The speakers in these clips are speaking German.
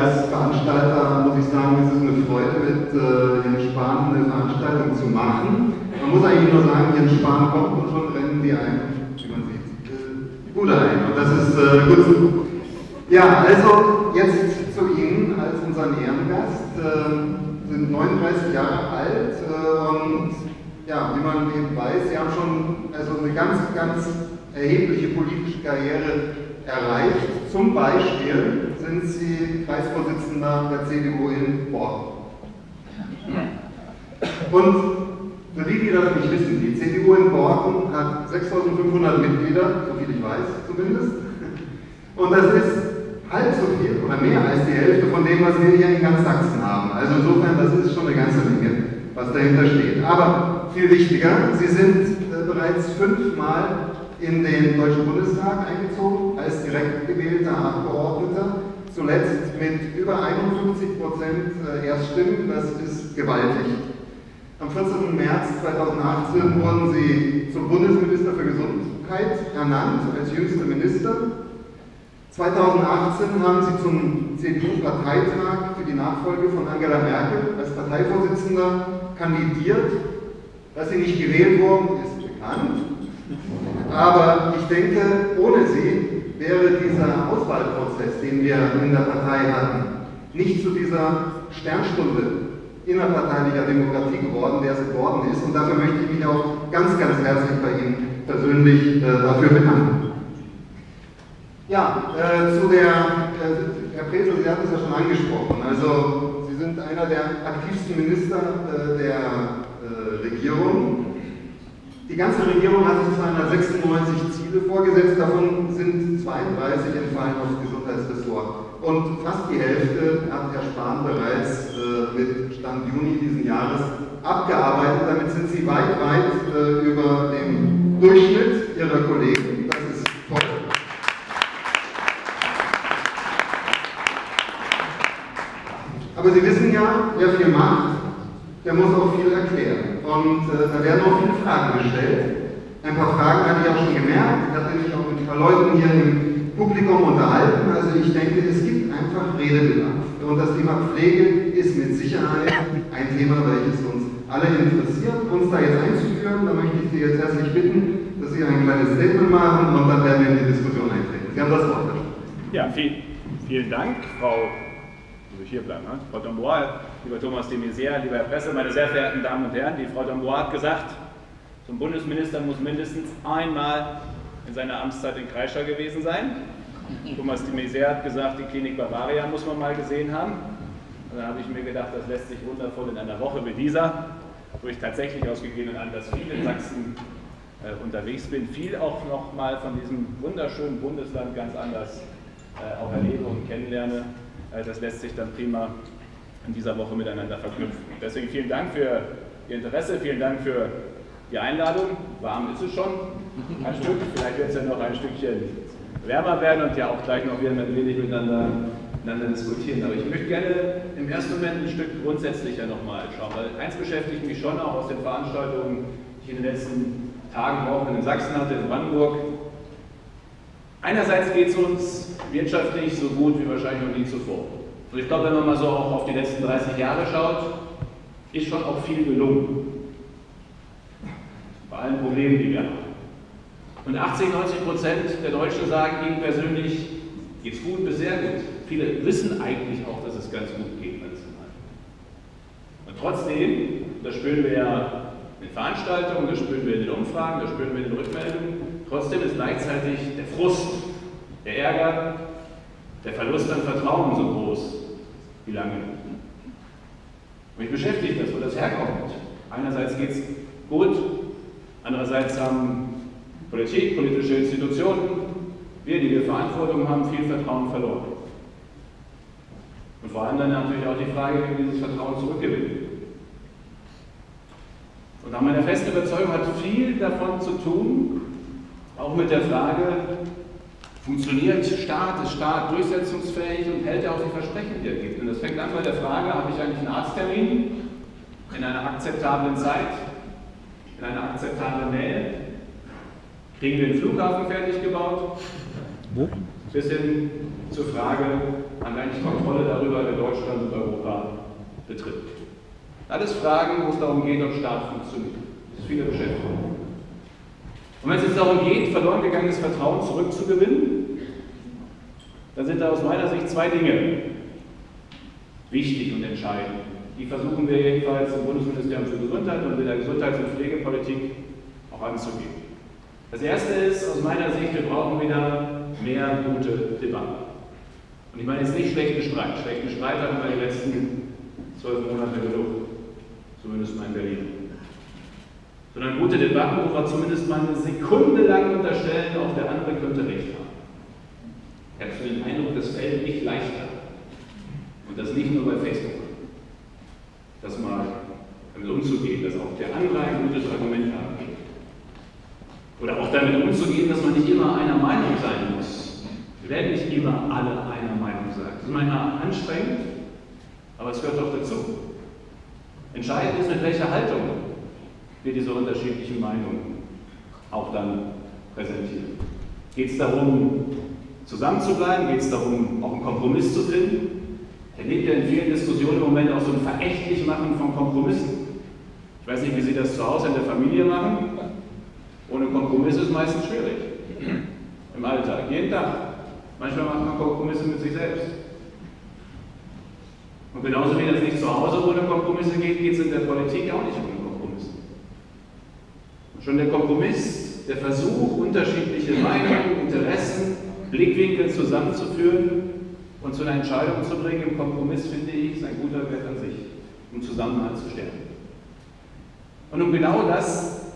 als Veranstalter muss ich sagen, es ist eine Freude, mit äh, Jens Spahn eine Veranstaltung zu machen. Man muss eigentlich nur sagen, Jens Spahn kommt und schon rennen die ein, wie man sieht, äh, Bude ein. Und das ist äh, gut so. Ja, also jetzt zu Ihnen als unseren Ehrengast. Äh, sind 39 Jahre alt äh, und ja, wie man eben weiß, Sie haben schon also eine ganz, ganz erhebliche politische Karriere erreicht. Zum Beispiel sind Sie Kreisvorsitzender der CDU in Borken. Und für die, die das nicht wissen, die CDU in Borken hat 6500 Mitglieder, so viel ich weiß zumindest. Und das ist halb so viel oder mehr als die Hälfte von dem, was wir hier in ganz Sachsen haben. Also insofern, das ist schon eine ganze Menge, was dahinter steht. Aber viel wichtiger, Sie sind äh, bereits fünfmal in den Deutschen Bundestag eingezogen als direkt gewählter Abgeordneter, zuletzt mit über 51 Prozent äh, Erststimmen, das ist gewaltig. Am 14. März 2018 wurden Sie zum Bundesminister für Gesundheit ernannt, als jüngster Minister. 2018 haben Sie zum CDU-Parteitag für die Nachfolge von Angela Merkel als Parteivorsitzender kandidiert. Dass Sie nicht gewählt wurden, ist bekannt. Aber ich denke, ohne sie wäre dieser Auswahlprozess, den wir in der Partei hatten, nicht zu dieser Sternstunde innerparteilicher Demokratie geworden, der es geworden ist. Und dafür möchte ich mich auch ganz, ganz herzlich bei Ihnen persönlich äh, dafür bedanken. Ja, äh, zu der, äh, Herr Presel, Sie hatten es ja schon angesprochen. Also, Sie sind einer der aktivsten Minister äh, der äh, Regierung. Die ganze Regierung hat sich 296 Ziele vorgesetzt, davon sind 32 entfallen aufs Gesundheitsressort. Und fast die Hälfte hat Herr Spahn bereits äh, mit Stand Juni diesen Jahres abgearbeitet. Damit sind Sie weit, weit äh, über dem Durchschnitt Ihrer Kollegen. Das ist toll. Aber Sie wissen ja, wer viel macht, der muss auch viel erklären. Und äh, da werden auch viele Fragen gestellt. Ein paar Fragen hatte ich auch schon gemerkt. Ich hatte mich auch mit ein paar Leuten hier im Publikum unterhalten. Also ich denke, es gibt einfach Redebedarf. Und das Thema Pflege ist mit Sicherheit ein Thema, welches uns alle interessiert. Uns da jetzt einzuführen, da möchte ich Sie jetzt herzlich bitten, dass Sie ein kleines Statement machen und dann werden wir in die Diskussion eintreten. Sie haben das Wort. Ja, viel, vielen Dank, Frau muss ich hier bleiben, ne? Frau Dombois, lieber Thomas de Maizière, lieber Herr Presse, meine sehr verehrten Damen und Herren, die Frau Dombois hat gesagt, zum Bundesminister muss mindestens einmal in seiner Amtszeit in Kreischer gewesen sein. Thomas de Maizière hat gesagt, die Klinik Bavaria muss man mal gesehen haben. Und dann habe ich mir gedacht, das lässt sich wundervoll in einer Woche wie dieser, wo ich tatsächlich aus gegebenen Anlass viel in Sachsen äh, unterwegs bin, viel auch noch mal von diesem wunderschönen Bundesland ganz anders äh, auch erlebe und kennenlerne. Äh, das lässt sich dann prima in dieser Woche miteinander verknüpfen. Deswegen vielen Dank für Ihr Interesse, vielen Dank für die Einladung. Warm ist es schon, ein Stück, vielleicht wird es ja noch ein Stückchen wärmer werden und ja auch gleich noch wieder ein wenig miteinander, miteinander diskutieren. Aber ich möchte gerne im ersten Moment ein Stück grundsätzlicher nochmal schauen, weil eins beschäftigt mich schon auch aus den Veranstaltungen, die ich in den letzten Tagen, Wochen in Sachsen hatte, in Brandenburg. Einerseits geht es uns wirtschaftlich so gut wie wahrscheinlich noch nie zuvor. Und ich glaube, wenn man mal so auch auf die letzten 30 Jahre schaut, ist schon auch viel gelungen. Bei allen Problemen, die wir haben. Und 80, 90 Prozent der Deutschen sagen ihnen persönlich, geht's gut bis sehr gut. Viele wissen eigentlich auch, dass es ganz gut geht national. Und trotzdem, das spüren wir ja in Veranstaltungen, das spüren wir in den Umfragen, das spüren wir in den Rückmeldungen, trotzdem ist gleichzeitig der Frust, der Ärger, der Verlust an Vertrauen so groß wie lange. Mich beschäftigt das, wo das herkommt. Einerseits geht es gut, andererseits haben Politik, politische Institutionen, wir, die wir Verantwortung haben, viel Vertrauen verloren. Und vor allem dann natürlich auch die Frage, wie wir dieses Vertrauen zurückgewinnen. Und nach meiner festen Überzeugung hat viel davon zu tun, auch mit der Frage, funktioniert Staat, ist Staat durchsetzungsfähig und hält er auch die Versprechen, die er gibt. Und das fängt an bei der Frage, habe ich eigentlich einen Arzttermin in einer akzeptablen Zeit, in einer akzeptablen Nähe? Kriegen wir den Flughafen fertig gebaut? Wo? bis hin zur Frage, haben wir eigentlich Kontrolle darüber, wer Deutschland und Europa betritt. Alles Fragen, wo es darum geht, ob Staat funktioniert. Das ist viele Beschäftigung. Und wenn es jetzt darum geht, verloren gegangenes Vertrauen zurückzugewinnen, dann sind da aus meiner Sicht zwei Dinge wichtig und entscheidend. Die versuchen wir jedenfalls im Bundesministerium für Gesundheit und in der Gesundheits- und Pflegepolitik auch anzugehen. Das erste ist aus meiner Sicht, wir brauchen wieder mehr gute Debatten. Und ich meine jetzt nicht schlechten Streit. Schlechten Streit hatten wir die letzten zwölf Monate genug, zumindest mal in Berlin. Sondern gute Debatten, wo wir zumindest mal eine Sekunde lang unterstellen, auch der andere könnte recht haben. Ich habe so den Eindruck, das fällt nicht leichter. Und das nicht nur bei Facebook. Das mal damit umzugehen, dass auch der andere ein gutes Argument haben kann. Oder auch damit umzugehen, dass man nicht immer einer Meinung sein muss. Wir werden nicht immer alle einer Meinung sein. Das ist manchmal anstrengend, aber es gehört doch dazu. Entscheidend ist, mit welcher Haltung wir diese unterschiedlichen Meinungen auch dann präsentieren. Geht es darum, zusammenzubleiben? Geht es darum, auch einen Kompromiss zu finden? Erlebt ja in vielen Diskussionen im Moment auch so ein Verächtlichmachen von Kompromissen. Ich weiß nicht, wie Sie das zu Hause in der Familie machen. Ohne Kompromiss ist meistens schwierig. Im Alltag, jeden Tag. Manchmal macht man Kompromisse mit sich selbst. Und genauso wie das nicht zu Hause ohne Kompromisse geht, geht es in der Politik auch nicht Kompromisse. Schon der Kompromiss, der Versuch, unterschiedliche Meinungen, Interessen, Blickwinkel zusammenzuführen und zu einer Entscheidung zu bringen, im Kompromiss, finde ich, ist ein guter Wert an sich, um Zusammenhalt zu stärken. Und um genau das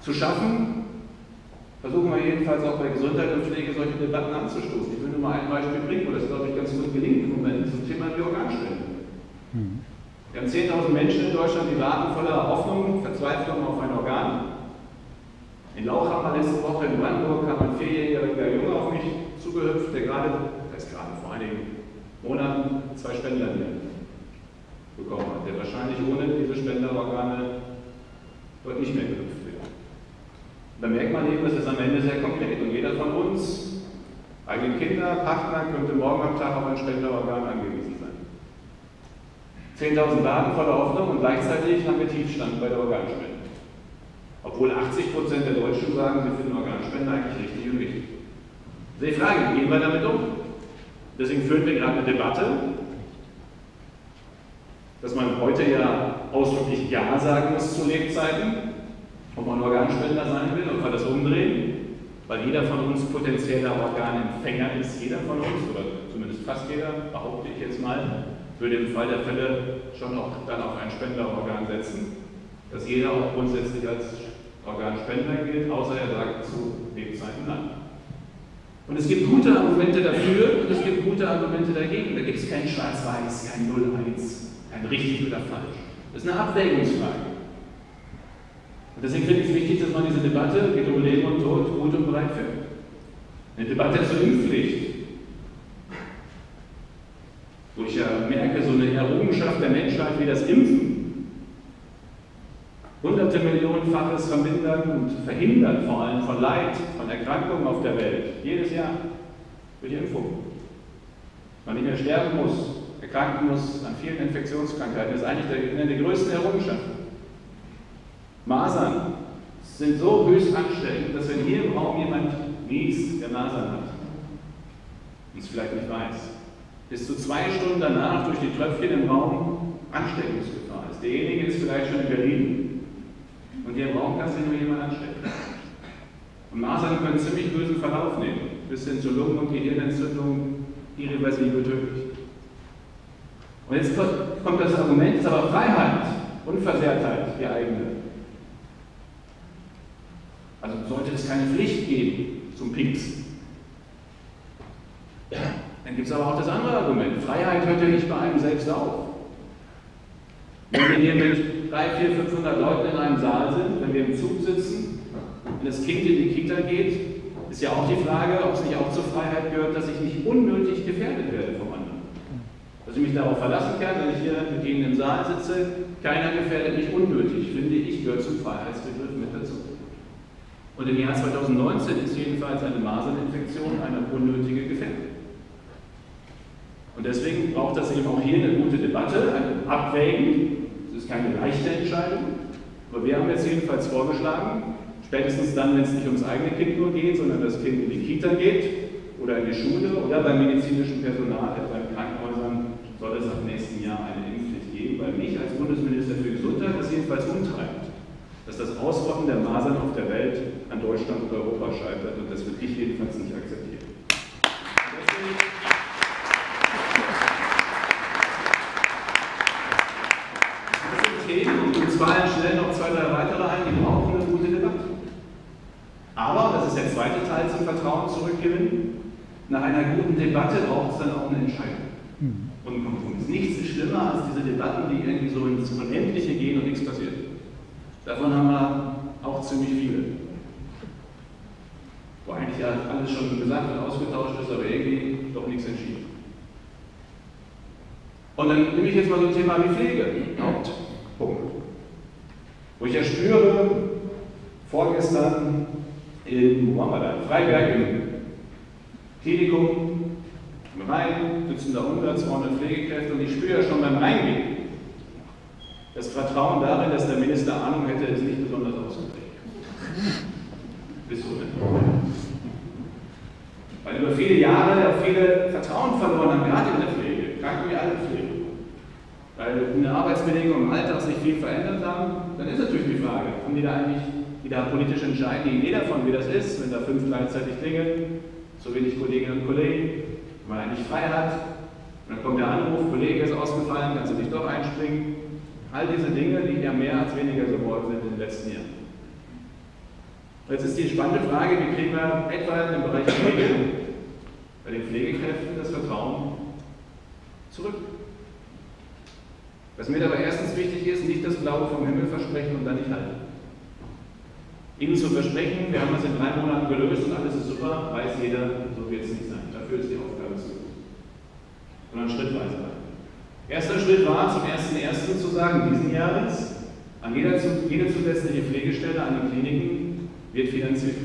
zu schaffen, versuchen wir jedenfalls auch bei Gesundheit und Pflege solche Debatten anzustoßen. Ich will nur mal ein Beispiel bringen, wo das, glaube ich, ganz gut gelingt im Moment zum Thema die Organspende. Mhm. Wir haben 10.000 Menschen in Deutschland, die warten voller Hoffnung, Verzweiflung auf ein Organ. In Lauchhammer letzte Woche in Brandenburg kam ein vierjähriger Junge auf mich zugehüpft, der gerade, das ist gerade vor einigen Monaten, zwei Spender bekommen hat, der wahrscheinlich ohne diese Spenderorgane dort nicht mehr gehüpft wird. Da merkt man eben, es ist am Ende sehr konkret und jeder von uns, eigene Kinder, Partner, könnte morgen am Tag auf ein Spenderorgan angewiesen sein. 10.000 Daten voller Hoffnung und gleichzeitig haben wir Tiefstand bei der Organspende. Obwohl 80 Prozent der Deutschen sagen, sie finden Organspende eigentlich richtig und wichtig. Das ist die Frage, wie gehen wir damit um? Deswegen führen wir gerade eine Debatte, dass man heute ja ausdrücklich Ja sagen muss zu Lebzeiten, ob man Organspender sein will, ob wir das umdrehen, weil jeder von uns potenzieller Organempfänger ist, jeder von uns, oder zumindest fast jeder, behaupte ich jetzt mal, würde im Fall der Fälle schon auch dann auf ein Spenderorgan setzen, dass jeder auch grundsätzlich als Organspender gilt, außer er sagt zu Lebzeiten Nein. Und es gibt gute Argumente dafür und es gibt gute Argumente dagegen. Da gibt es kein Schwarz-Weiß, kein 0-1, kein richtig oder falsch. Das ist eine Abwägungsfrage. Und deswegen finde ich es wichtig, dass man diese Debatte, geht um Leben und Tod, gut und breit führt. Eine Debatte zur Impfpflicht, wo ich ja merke, so eine Errungenschaft der Menschheit wie das Impfen, hunderte Millionenfaches vermindern und verhindern, vor allem von Leid, von Erkrankungen auf der Welt, jedes Jahr durch Impfung. Man nicht mehr sterben muss, erkranken muss an vielen Infektionskrankheiten, das ist eigentlich eine der größten Errungenschaften. Masern sind so höchst ansteckend, dass wenn hier im Raum jemand niest, der Masern hat, und es vielleicht nicht weiß, bis zu zwei Stunden danach durch die Tröpfchen im Raum Ansteckungsgefahr ist. Derjenige ist vielleicht schon in Berlin und hier im Raum kann sich nur jemand anstecken. Und Masern können ziemlich bösen Verlauf nehmen, bis hin zu Lungen- und Gehirnentzündung, irreversibel tödlich. Und jetzt kommt das Argument, ist aber Freiheit, Unversehrtheit, die eigene. Also sollte es keine Pflicht geben zum Pinksen. Dann gibt es aber auch das andere Argument. Freiheit hört ja nicht bei einem selbst auf. Wenn wir hier mit 3, 4, 500 Leuten in einem Saal sind, wenn wir im Zug sitzen, wenn das Kind in die Kita geht, ist ja auch die Frage, ob es nicht auch zur Freiheit gehört, dass ich nicht unnötig gefährdet werde vom anderen. Dass ich mich darauf verlassen kann, wenn ich hier mit Ihnen im Saal sitze, keiner gefährdet mich unnötig, finde ich, gehört zum Freiheitsbegriff mit dazu. Und im Jahr 2019 ist jedenfalls eine Maserninfektion eine unnötige Gefährdung. Und deswegen braucht das eben auch hier eine gute Debatte, ein Abwägen. Keine leichte Entscheidung, aber wir haben jetzt jedenfalls vorgeschlagen, spätestens dann, wenn es nicht ums eigene Kind nur geht, sondern das Kind in die Kita geht oder in die Schule oder beim medizinischen Personal, etwa in Krankenhäusern, soll es ab nächsten Jahr eine Impfpflicht geben, weil mich als Bundesminister für Gesundheit das jedenfalls umtreibt, dass das Ausrotten der Masern auf der Welt an Deutschland und Europa scheitert und das wird ich jedenfalls nicht akzeptieren. Themen und zwar schnell noch zwei, drei weitere ein, die brauchen eine gute Debatte. Aber, das ist der zweite Teil zum Vertrauen zurückgewinnen, nach einer guten Debatte braucht es dann auch eine Entscheidung mhm. und ein Kompromiss. Nichts ist schlimmer als diese Debatten, die irgendwie so ins Unendliche gehen und nichts passiert. Davon haben wir auch ziemlich viele. Wo eigentlich ja alles schon gesagt und ausgetauscht ist, aber irgendwie doch nichts entschieden. Und dann nehme ich jetzt mal so ein Thema wie Pflege. Haupt. Punkt. Wo ich ja spüre, vorgestern in, wo waren wir da? Freiberg im Klinikum, im Rhein, sitzen da 100, 200 Pflegekräfte und ich spüre ja schon beim Reingehen, das Vertrauen darin, dass der Minister Ahnung hätte, ist nicht besonders ausgeprägt. Bis so Weil über viele Jahre auch viele Vertrauen verloren haben, gerade in der Pflege, Kranken wie alle Pflege weil in den Arbeitsbedingungen im Alltag sich viel verändert haben, dann ist natürlich die Frage, haben die da eigentlich, die da politisch entscheiden, die Idee davon, wie das ist, wenn da fünf gleichzeitig klingeln, so wenig Kolleginnen und Kollegen, man eigentlich frei hat, und dann kommt der Anruf, Kollege ist ausgefallen, kannst du nicht doch einspringen. All diese Dinge, die ja mehr als weniger geworden sind in den letzten Jahren. Jetzt ist die spannende Frage, wie kriegen wir etwa im Bereich Pflege bei den Pflegekräften das Vertrauen zurück? Was mir aber erstens wichtig ist, nicht das Blaue vom Himmel versprechen und dann nicht halten. Ihnen zu versprechen, wir haben das in drei Monaten gelöst und alles ist super, weiß jeder, so wird es nicht sein. Dafür ist die Aufgabe. Sondern schrittweise. Erster Schritt war, zum 1.1. zu sagen, diesen Jahres, an jeder, jede zusätzliche Pflegestelle an den Kliniken wird finanziert.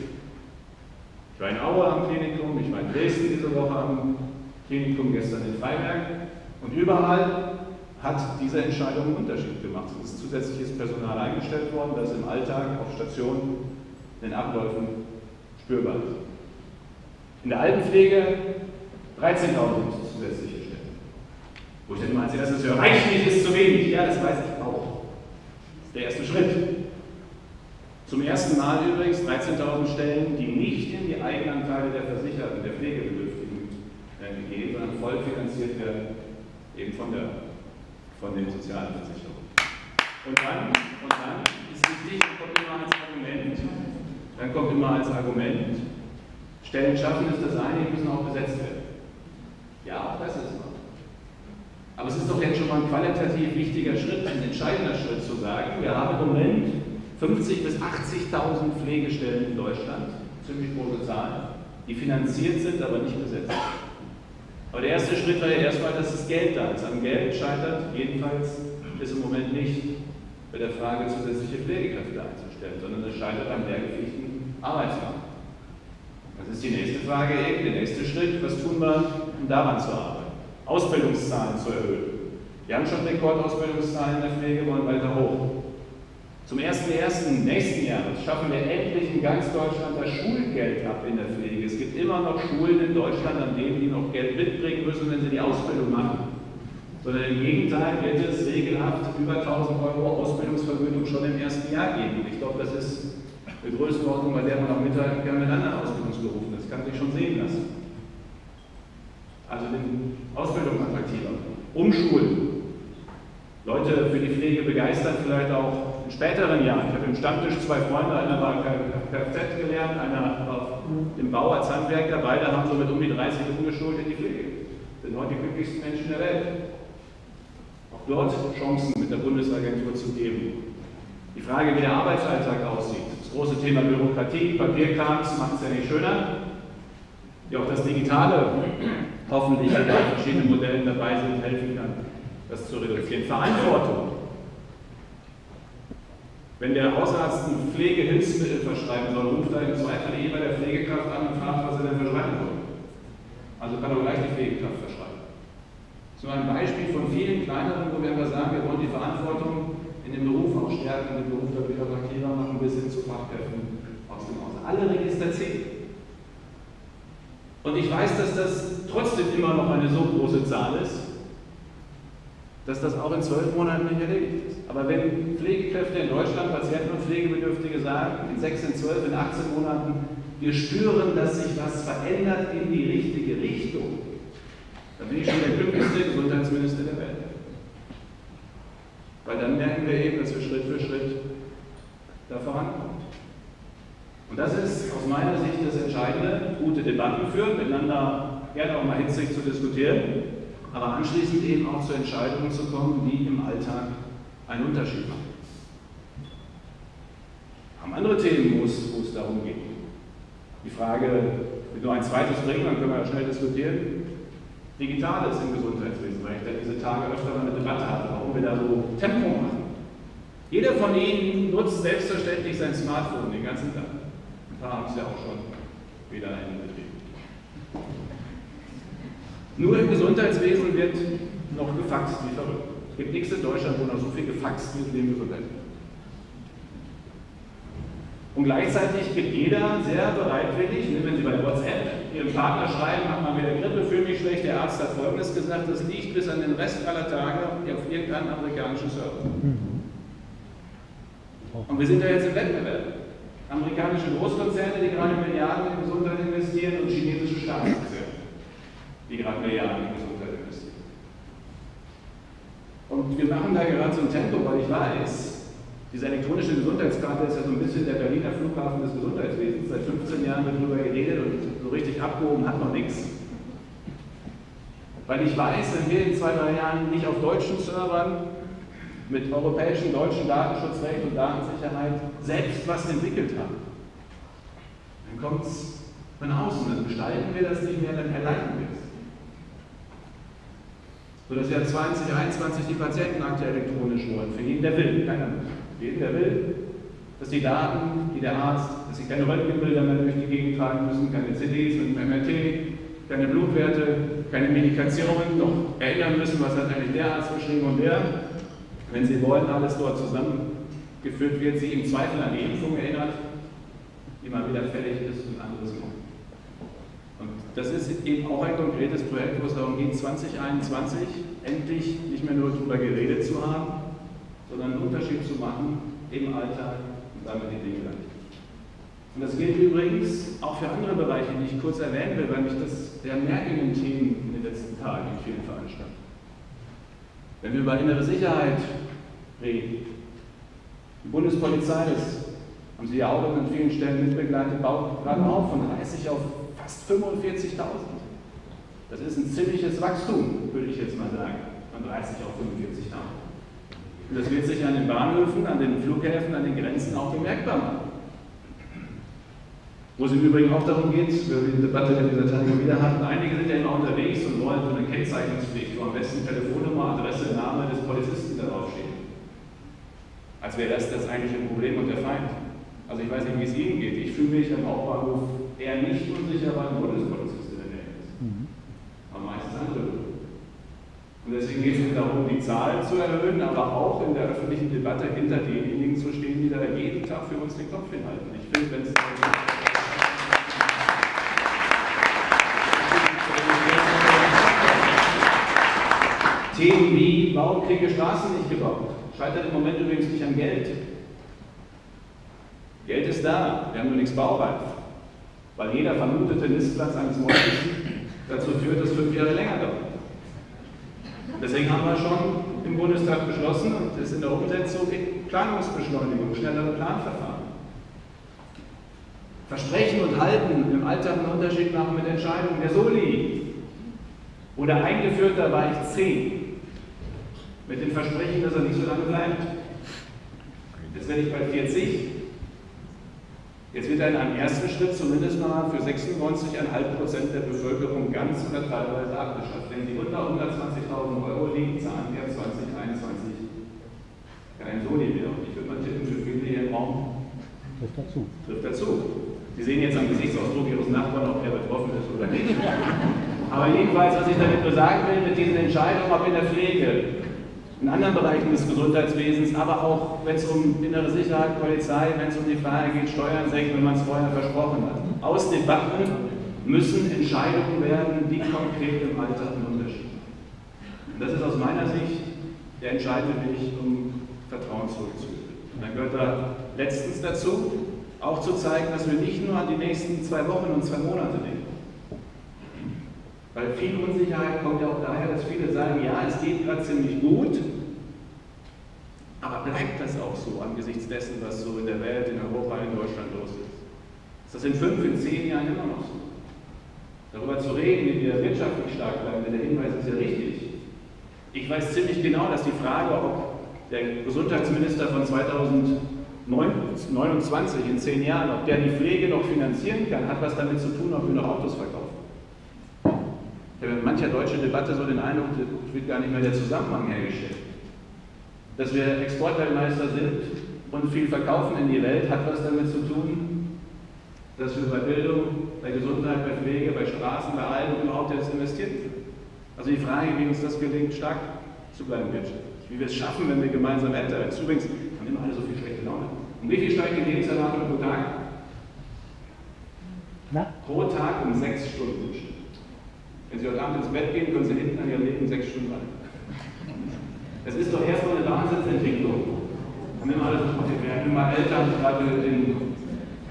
Ich war in Aue am Klinikum, ich war in Dresden diese Woche am Klinikum, gestern in Freiberg und überall hat diese Entscheidung einen Unterschied gemacht. Es ist zusätzliches Personal eingestellt worden, das im Alltag auf Stationen, in den Abläufen spürbar ist. In der Altenpflege 13.000 zusätzliche Stellen. Wo ich dann immer als erstes höre, reicht nicht, ist zu wenig. Ja, das weiß ich auch. Das ist der erste Schritt. Zum ersten Mal übrigens 13.000 Stellen, die nicht in die Eigenanteile der Versicherten, der Pflegebedürftigen gehen, sondern voll finanziert werden, eben von der von den Sozialversicherungen. Und dann, und dann ist wichtig, kommt immer als Argument, dann kommt immer als Argument, Stellen schaffen ist das eine, die müssen auch besetzt werden. Ja, auch das ist wahr. Aber es ist doch jetzt schon mal ein qualitativ wichtiger Schritt, ein entscheidender Schritt zu sagen, wir haben im Moment 50.000 bis 80.000 Pflegestellen in Deutschland, ziemlich große Zahl, die finanziert sind, aber nicht besetzt. Aber der erste Schritt war ja erstmal, dass das Geld da ist. Am Geld scheitert jedenfalls ist im Moment nicht bei der Frage, zusätzliche Pflegekräfte einzustellen, sondern es scheitert am lehrgepflichtigen Arbeitsmarkt. Das ist die nächste Frage eben, der nächste Schritt. Was tun wir, um daran zu arbeiten? Ausbildungszahlen zu erhöhen. Wir haben schon Rekordausbildungszahlen in der Pflege, wollen weiter hoch. Zum 1.1. nächsten Jahres schaffen wir endlich in ganz Deutschland das Schulgeld ab in der Pflege. Es gibt immer noch Schulen in Deutschland, an denen die noch Geld mitbringen müssen, wenn sie die Ausbildung machen. Sondern im Gegenteil wird es regelhaft über 1000 Euro Ausbildungsvergütung schon im ersten Jahr geben. Ich glaube, das ist eine Größenordnung, bei der man auch mithalten kann mit anderen Ausbildungsberufen. Das kann sich schon sehen lassen. Also den Ausbildung attraktiver. Umschulen. Leute für die Pflege begeistern, vielleicht auch in späteren Jahren. Ich habe im Stammtisch zwei Freunde, einer war Kfz gelernt, einer war im Bau als Handwerker, beide haben so mit um die 30 umgeschult in die Pflege. Sind heute die glücklichsten Menschen der Welt. Auch dort Chancen mit der Bundesagentur zu geben. Die Frage, wie der Arbeitsalltag aussieht. Das große Thema Bürokratie, Papierkrams macht es ja nicht schöner. Wie auch das Digitale hoffentlich in verschiedenen Modellen dabei sind, helfen kann, das zu reduzieren. Verantwortung Wenn der Hausarzt ein Pflegehilfsmittel verschreiben soll, ruft er im Zweifel eh bei der Pflegekraft an und fragt, was er denn verschreiben soll. Also kann er gleich die Pflegekraft verschreiben. Nur ein Beispiel von vielen kleineren, wo wir einfach sagen, wir wollen die Verantwortung in dem Beruf auch stärken, den Beruf da wieder attraktiver machen, bis hin zu Fachkräften aus dem Hause. Alle Register zählen. Und ich weiß, dass das trotzdem immer noch eine so große Zahl ist, dass das auch in zwölf Monaten nicht erledigt ist. Aber wenn Pflegekräfte in Deutschland, Patienten und Pflegebedürftige sagen, in sechs, in zwölf, in 18 Monaten, wir spüren, dass sich was verändert in die richtige Richtung, dann bin ich schon der glücklichste Gesundheitsminister der Welt. Weil dann merken wir eben, dass wir Schritt für Schritt da vorankommen. Und das ist aus meiner Sicht das Entscheidende, gute Debatten führen, miteinander gerne auch mal hitzig zu diskutieren aber anschließend eben auch zu Entscheidungen zu kommen, die im Alltag einen Unterschied machen. Haben andere Themen, wo es, wo es darum geht. Die Frage, will nur ein zweites bringen, dann können wir schnell diskutieren. Digitales im Gesundheitswesen, weil ich da diese Tage öfter mal eine Debatte hatte, warum wir da so Tempo machen. Jeder von Ihnen nutzt selbstverständlich sein Smartphone den ganzen Tag. Ein paar haben es ja auch schon wieder in. Nur im Gesundheitswesen wird noch gefaxt wie verrückt. Es gibt nichts in Deutschland, wo noch so viel gefaxt wird wie im Gesundheitswesen. Und gleichzeitig gibt jeder sehr bereitwillig, ne, wenn Sie bei WhatsApp Ihrem Partner schreiben, hat man wieder Grippe, fühle mich schlecht, der Arzt hat Folgendes gesagt, das liegt bis an den Rest aller Tage auf irgendeinem amerikanischen Server. Und wir sind da jetzt im Wettbewerb. Amerikanische Großkonzerne, die gerade Milliarden in Gesundheit investieren und chinesische Staatskonzerne die gerade Milliarden in Gesundheit investieren. Und wir machen da gerade so ein Tempo, weil ich weiß, diese elektronische Gesundheitskarte ist ja so ein bisschen der Berliner Flughafen des Gesundheitswesens. Seit 15 Jahren wird darüber geredet und so richtig abgehoben hat noch nichts. Weil ich weiß, wenn wir in zwei, drei Jahren nicht auf deutschen Servern mit europäischem, deutschen Datenschutzrecht und Datensicherheit selbst was entwickelt haben, dann kommt es von außen, dann gestalten wir das nicht mehr, dann erleiden wir es sodass wir 2021 die Patientenakte elektronisch wollen, für jeden, der will, keiner. Jeden, der will, dass die Daten, die der Arzt, dass sie keine Röntgenbilder mehr durch die Gegend tragen müssen, keine CDs mit dem MRT, keine Blutwerte, keine Medikationen, noch erinnern müssen, was hat eigentlich der Arzt geschrieben und der. Wenn sie wollen, alles dort zusammengeführt wird, sie im Zweifel an die Impfung erinnert, die mal wieder fällig ist und anderes kommt. Das ist eben auch ein konkretes Projekt, wo es darum geht, 2021 endlich nicht mehr nur darüber geredet zu haben, sondern einen Unterschied zu machen im Alltag und damit die Dinge leicht. Und das gilt übrigens auch für andere Bereiche, die ich kurz erwähnen will, weil mich das der merkenden Themen in den letzten Tagen in vielen Veranstaltungen. Wenn wir über innere Sicherheit reden, die Bundespolizei, das haben Sie ja auch an vielen Stellen mitbegleitet, baut gerade auf von 30 auf fast 45.000. Das ist ein ziemliches Wachstum, würde ich jetzt mal sagen, von 30 auf 45.000. Und das wird sich an den Bahnhöfen, an den Flughäfen, an den Grenzen auch bemerkbar machen. Wo es im Übrigen auch darum geht, wir die Debatte in dieser Tage wieder hatten, einige sind ja immer unterwegs und wollen so eine Kennzeichnungspflicht, wo am besten Telefonnummer, Adresse, Name des Polizisten darauf stehen. Als wäre das das eigentliche Problem und der Feind. Also ich weiß nicht, wie es Ihnen geht. Ich fühle mich am Hauptbahnhof eher nicht unsicher, weil ein Bundespolizist in der Nähe ist. Mhm. Aber meistens andere. Und deswegen geht es mir darum, die Zahlen zu erhöhen, aber auch in der öffentlichen Debatte hinter denjenigen zu stehen, die da jeden Tag für uns den Kopf hinhalten. Ich finde, wenn es Themen wie, warum kriege Straßen nicht gebaut? Scheitert im Moment übrigens nicht an Geld. Geld ist da, wir haben nur nichts baureif. Weil jeder vermutete Nistplatz eines Mondes dazu führt, dass fünf Jahre länger dauert. Deswegen haben wir schon im Bundestag beschlossen und ist in der Umsetzung Planungsbeschleunigung, schnellere Planverfahren. Versprechen und halten im Alltag einen Unterschied machen mit Entscheidungen. Der Soli wurde eingeführt, da war ich zehn. Mit dem Versprechen, dass er nicht so lange bleibt. Jetzt werde ich bei 40. Jetzt wird er in einem ersten Schritt zumindest mal für 96,5 Prozent der Bevölkerung ganz oder teilweise abgeschafft. Wenn sie unter 120.000 Euro liegen, zahlen wir 2021 kein Soli mehr. Und ich würde mal tippen, für viele Trifft dazu. Trifft dazu. Sie sehen jetzt am Gesichtsausdruck Ihres Nachbarn, ob er betroffen ist oder nicht. Aber jedenfalls, was ich damit nur sagen will, mit diesen Entscheidungen, ob in der Pflege, in anderen Bereichen des Gesundheitswesens, aber auch wenn es um innere Sicherheit, Polizei, wenn es um die Frage geht, Steuern senken, wenn man es vorher versprochen hat. Aus Debatten müssen Entscheidungen werden, die konkret im Alltag einen Unterschied machen. Das ist aus meiner Sicht der entscheidende Weg, um Vertrauen zurückzugewinnen. Und dann gehört da letztens dazu, auch zu zeigen, dass wir nicht nur an die nächsten zwei Wochen und zwei Monate denken. Weil viel Unsicherheit kommt ja auch daher, dass viele sagen, ja, es geht gerade ziemlich gut, aber bleibt das auch so angesichts dessen, was so in der Welt, in Europa, in Deutschland los ist? Ist das in fünf, in zehn Jahren immer noch so? Darüber zu reden, wie wir wirtschaftlich stark bleiben, der Hinweis ist ja richtig. Ich weiß ziemlich genau, dass die Frage, ob der Gesundheitsminister von 2029 in zehn Jahren, ob der die Pflege noch finanzieren kann, hat was damit zu tun, ob wir noch Autos verkaufen. Ich habe in mancher deutschen Debatte so den Eindruck, es wird gar nicht mehr der Zusammenhang hergestellt. Dass wir Exportweltmeister sind und viel verkaufen in die Welt, hat was damit zu tun, dass wir bei Bildung, bei Gesundheit, bei Pflege, bei Straßen, bei allem überhaupt jetzt investieren. Also die Frage, wie uns das gelingt, stark zu bleiben wirtschaftlich. Wie wir es schaffen, wenn wir gemeinsam älter werden. Übrigens haben immer alle so viel schlechte Laune. Und wie viel steigt die Lebenserwartung pro Tag? Na? Pro Tag um sechs Stunden. Wenn Sie heute Abend ins Bett gehen, können Sie hinten an Ihrem Leben sechs Stunden warten. Das ist doch erstmal eine Wahnsinnsentwicklung. Haben immer alle so, wir werden immer ich gerade in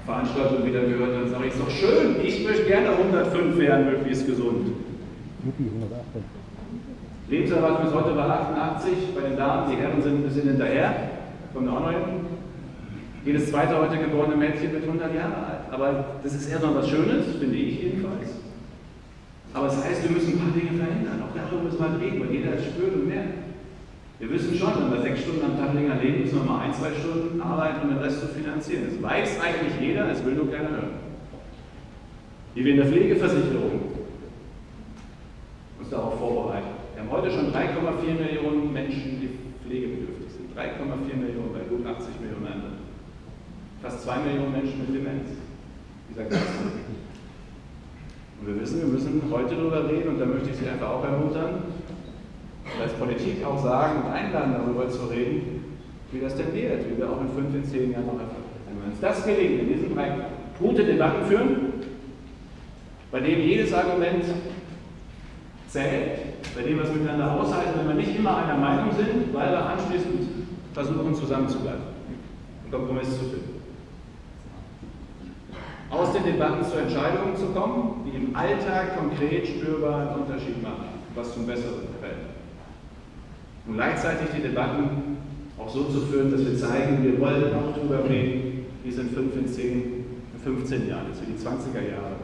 Veranstaltungen wieder gehört, dann sage ich, ist doch schön, ich möchte gerne 105 werden, möglichst gesund. Juppie, 108. Lebenserwartung ist heute bei 88, bei den Damen, die Herren sind ein bisschen hinterher, kommen auch noch hin. Jedes zweite heute geborene Mädchen wird 100 Jahre alt. Aber das ist noch was Schönes, finde ich jedenfalls. Aber das heißt, wir müssen ein paar Dinge verhindern. Auch darüber müssen wir reden, weil jeder es spürt und merkt. Wir wissen schon, wenn wir sechs Stunden am Tag länger leben, müssen wir mal ein, zwei Stunden arbeiten, um den Rest zu finanzieren. Das weiß eigentlich jeder, es will nur keiner hören. Wie wir in der Pflegeversicherung uns darauf vorbereiten. Wir haben heute schon 3,4 Millionen Menschen, die pflegebedürftig sind. 3,4 Millionen bei gut 80 Millionen anderen. Fast 2 Millionen Menschen mit Demenz. Dieser Klasse. Und wir müssen heute darüber reden und da möchte ich Sie einfach auch ermuntern, als Politik auch sagen und einladen, darüber zu reden, wie das denn wird, wie wir auch in 5, in 10 Jahren noch erfolgreich sind. Wenn uns das gelingt, in diesen drei gute Debatten führen, bei denen jedes Argument zählt, bei dem wir es miteinander aushalten, wenn wir nicht immer einer Meinung sind, weil wir anschließend versuchen, zusammenzubleiben und Kompromiss zu finden. Aus den Debatten zu Entscheidungen zu kommen, die im Alltag konkret spürbar einen Unterschied machen, was zum Besseren fällt. Und gleichzeitig die Debatten auch so zu führen, dass wir zeigen, wir wollen auch darüber reden, wie es in 5, in 10, in 15 Jahren ist, wie die 20er Jahre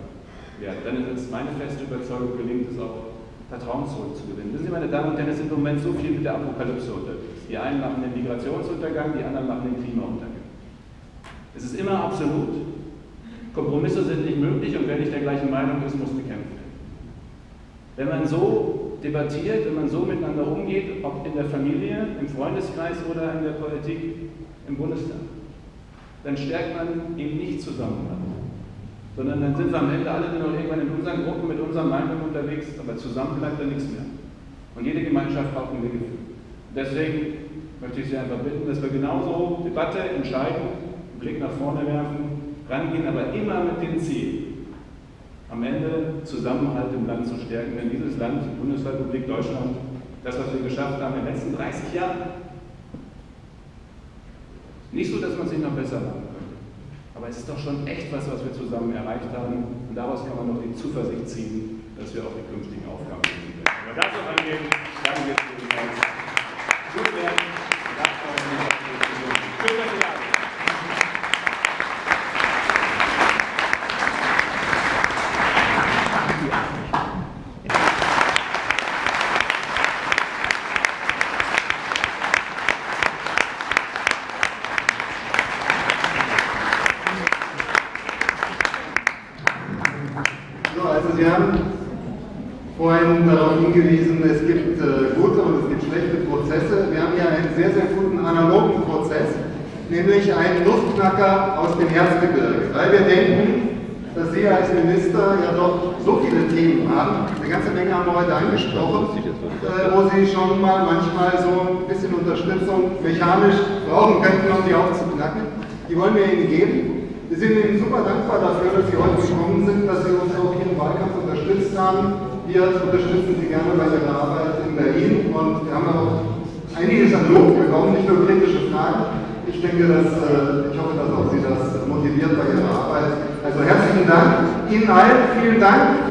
werden. Dann ist meine feste Überzeugung, gelingt es auch, Vertrauen zurückzugewinnen. Wissen Sie, meine Damen und Herren, es ist im Moment so viel mit der Apokalypse unterwegs. Die einen machen den Migrationsuntergang, die anderen machen den Klimauntergang. Es ist immer absolut. Kompromisse sind nicht möglich und wer nicht der gleichen Meinung ist, muss bekämpft werden. Wenn man so debattiert, wenn man so miteinander umgeht, ob in der Familie, im Freundeskreis oder in der Politik, im Bundestag, dann stärkt man eben nicht Zusammenhalt sondern dann sind wir am Ende alle nur noch irgendwann in unseren Gruppen mit unseren Meinungen unterwegs, aber zusammen bleibt da nichts mehr. Und jede Gemeinschaft braucht ein Mitgefühl. Deswegen möchte ich Sie einfach bitten, dass wir genauso Debatte, entscheiden, einen Blick nach vorne werfen, rangehen, aber immer mit dem Ziel, am Ende Zusammenhalt im Land zu stärken. Denn dieses Land, die Bundesrepublik Deutschland, das, was wir geschafft haben in den letzten 30 Jahren, nicht so, dass man sich noch besser machen aber es ist doch schon echt was, was wir zusammen erreicht haben. Und daraus kann man noch die Zuversicht ziehen, dass wir auch die künftigen Aufgaben lösen werden. Aber dazu angehen, danke für die. Gut werden. Guten analogen Prozess, nämlich einen Luftknacker aus dem Erzgebirge, weil wir denken, dass Sie als Minister ja doch so viele Themen haben. Eine ganze Menge haben wir heute angesprochen, äh, wo Sie schon mal manchmal so ein bisschen Unterstützung mechanisch brauchen könnten, um die aufzuknacken. Die wollen wir Ihnen geben. Wir sind Ihnen super dankbar dafür, dass Sie heute gekommen sind, dass Sie uns auch hier im Wahlkampf unterstützt haben. Wir unterstützen Sie gerne bei Ihrer Arbeit in Berlin und wir haben auch einiges an Lob bekommen, nicht nur kritische Fragen. Ich denke, dass, äh, ich hoffe, dass auch Sie das motiviert bei Ihrer Arbeit. Also herzlichen Dank Ihnen allen, vielen Dank